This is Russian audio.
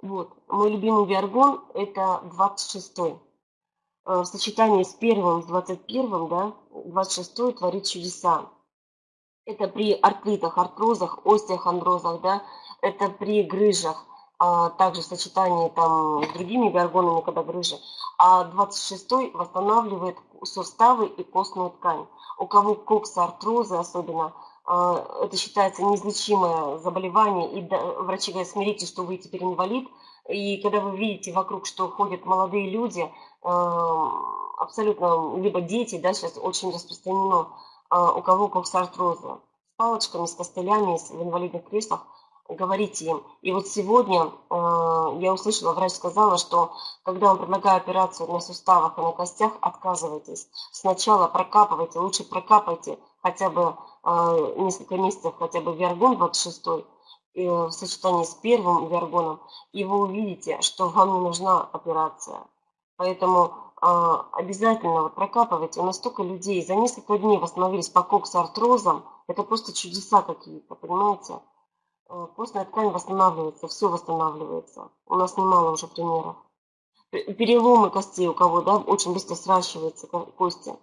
Вот, мой любимый виаргон это 26-й. Э, в сочетании с первым, с 21, да, 26 творит чудеса. Это при артритах, артрозах, остеохондрозах, да, это при грыжах, а также в сочетании там с другими виаргонами, когда грыжи. А 26 восстанавливает суставы и костную ткань. У кого коксартрозы особенно, это считается неизлечимое заболевание, и врачи говорят, смиритесь, что вы теперь инвалид, и когда вы видите вокруг, что ходят молодые люди, а, абсолютно, либо дети, да, сейчас очень распространено, а, у кого коксартрозы, с палочками, с костылями, в инвалидных креслах, говорите им. И вот сегодня я услышала, врач сказала, что когда он предлагает операцию на суставах и на костях, отказывайтесь. Сначала прокапывайте, лучше прокапайте хотя бы а, несколько месяцев хотя бы виаргон 26 в сочетании с первым виаргоном, и вы увидите, что вам не нужна операция. Поэтому а, обязательно вот прокапывайте. У нас столько людей за несколько дней восстановились по коксартрозам. Это просто чудеса какие-то, понимаете? Костная ткань восстанавливается, все восстанавливается. У нас немало уже примеров. Переломы костей у кого, да, очень быстро сращиваются кости.